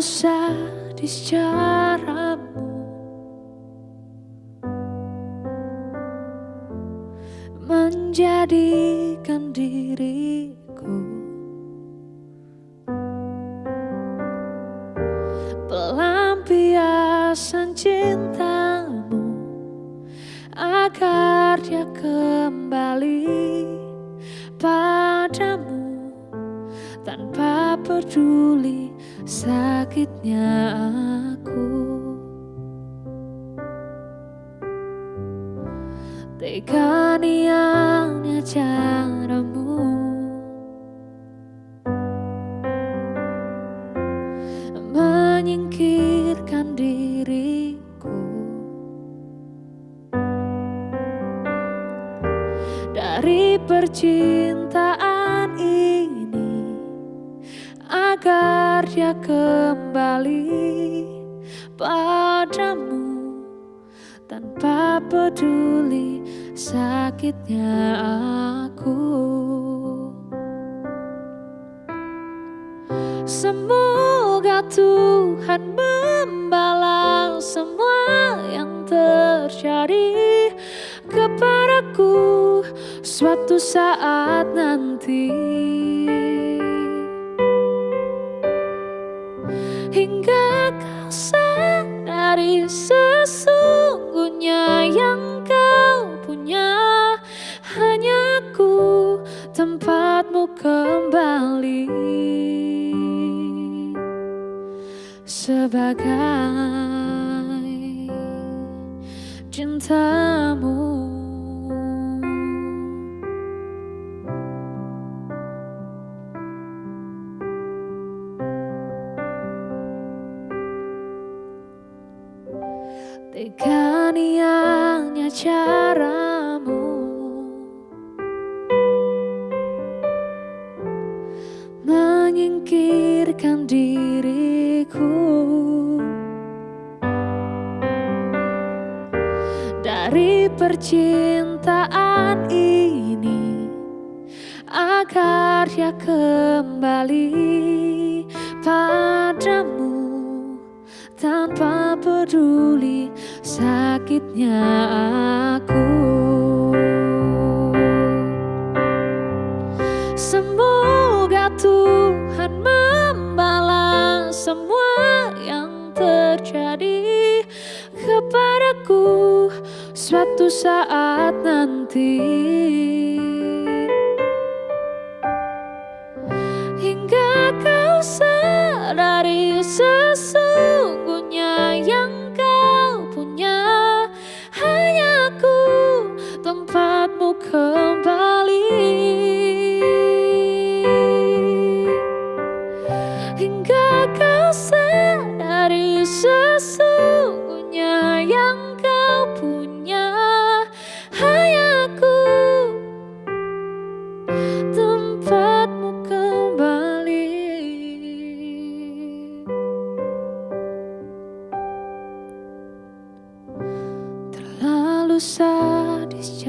Sadis caramu Menjadikan diriku Pelampiasan cintamu Agar dia kembali padamu Peduli sakitnya aku. Tega niangnya caramu. Menyingkirkan diriku. Dari percintaan Agar dia kembali padamu Tanpa peduli sakitnya aku. Semoga Tuhan membalas semua yang terjadi kepadaku suatu saat nanti Hingga kau sadari sesungguhnya yang kau punya. Hanya aku tempatmu kembali. Sebagai cintamu Tega niangnya caramu. Menyingkirkan diriku. Dari percintaan ini Agar dia kembali padamu tanpa peduli sakitnya aku. Semoga Tuhan membalas semua yang terjadi kepadaku suatu saat nanti. Hingga kau sadari sadari sesungguhnya yang kau punya. Hanya aku tempatmu kembali. Terlalu sadis